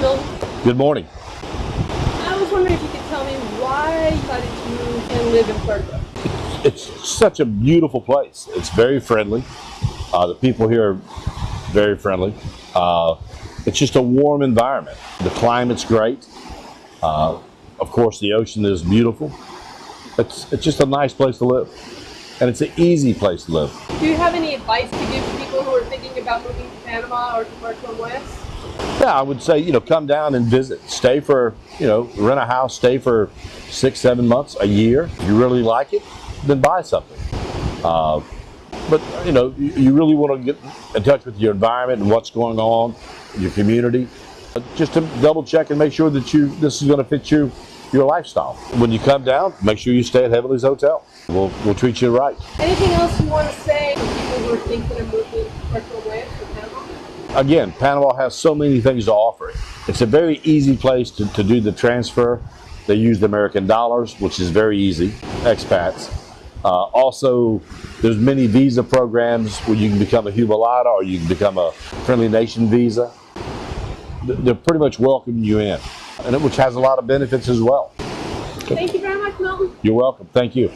Milton. Good morning. I was wondering if you could tell me why you decided to move and live in Puerto Rico. It's such a beautiful place. It's very friendly. Uh, the people here are very friendly. Uh, it's just a warm environment. The climate's great. Uh, of course, the ocean is beautiful. It's, it's just a nice place to live. And it's an easy place to live. Do you have any advice to give to people who are thinking about moving to Panama or to Puerto West? Yeah, I would say, you know, come down and visit. Stay for, you know, rent a house, stay for six, seven months, a year. If you really like it, then buy something. Uh, but, you know, you, you really want to get in touch with your environment and what's going on, your community. But just to double check and make sure that you this is going to fit you, your lifestyle. When you come down, make sure you stay at Heavenly's Hotel. We'll, we'll treat you right. Anything else you want to say to people who are thinking of moving Panama? Again, Panama has so many things to offer. It's a very easy place to, to do the transfer. They use the American dollars, which is very easy, expats. Uh, also, there's many visa programs where you can become a jubilado or you can become a Friendly Nation visa. They're pretty much welcoming you in, and it, which has a lot of benefits as well. Thank you very much, Milton. You're welcome. Thank you.